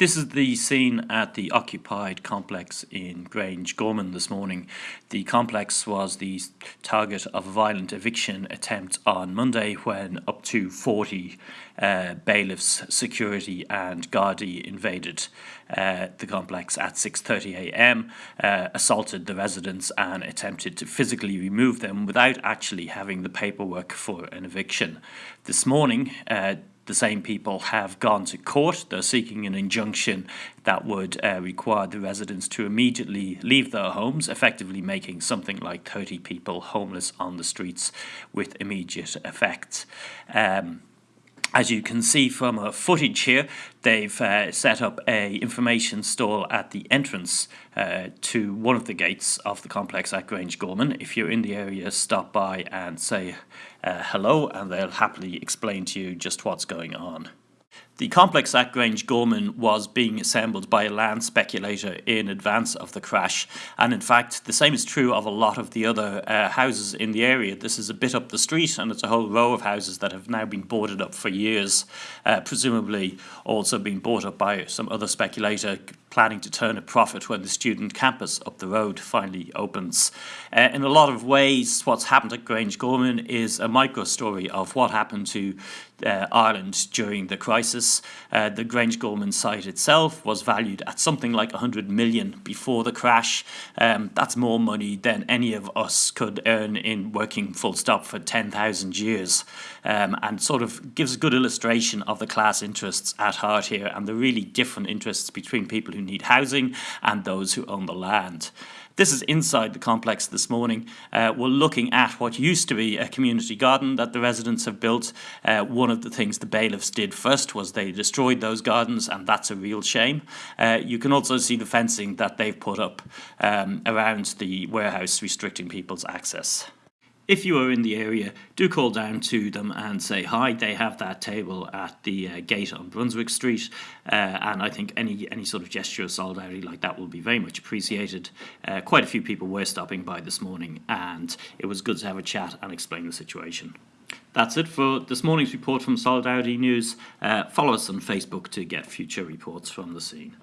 This is the scene at the occupied complex in Grangegorman this morning. The complex was the target of a violent eviction attempt on Monday when up to 40 uh, bailiffs, security and Gardaí invaded uh, the complex at 6.30am, uh, assaulted the residents and attempted to physically remove them without actually having the paperwork for an eviction. This morning, uh, the same people have gone to court. They're seeking an injunction that would uh, require the residents to immediately leave their homes, effectively making something like 30 people homeless on the streets with immediate effect. Um, as you can see from a footage here, they've uh, set up a information stall at the entrance uh, to one of the gates of the complex at Grangegorman. If you're in the area, stop by and say uh, hello and they'll happily explain to you just what's going on. The complex at Grangegorman was being assembled by a land speculator in advance of the crash, and in fact, the same is true of a lot of the other uh, houses in the area. This is a bit up the street, and it's a whole row of houses that have now been boarded up for years, uh, presumably also being bought up by some other speculator planning to turn a profit when the student campus up the road finally opens. Uh, in a lot of ways, what's happened at Grangegorman is a micro story of what happened to uh, Ireland during the crisis. Uh, the Grangegorman site itself was valued at something like 100 million before the crash. Um, that's more money than any of us could earn in working full stop for 10,000 years um, and sort of gives a good illustration of the class interests at heart here and the really different interests between people who need housing and those who own the land. This is inside the complex this morning. Uh, we're looking at what used to be a community garden that the residents have built. Uh, one of the things the bailiffs did first was they destroyed those gardens and that's a real shame. Uh, you can also see the fencing that they've put up um, around the warehouse restricting people's access. If you are in the area, do call down to them and say hi. They have that table at the uh, gate on Brunswick Street, uh, and I think any any sort of gesture of solidarity like that will be very much appreciated. Uh, quite a few people were stopping by this morning, and it was good to have a chat and explain the situation. That's it for this morning's report from Solidarity News. Uh, follow us on Facebook to get future reports from the scene.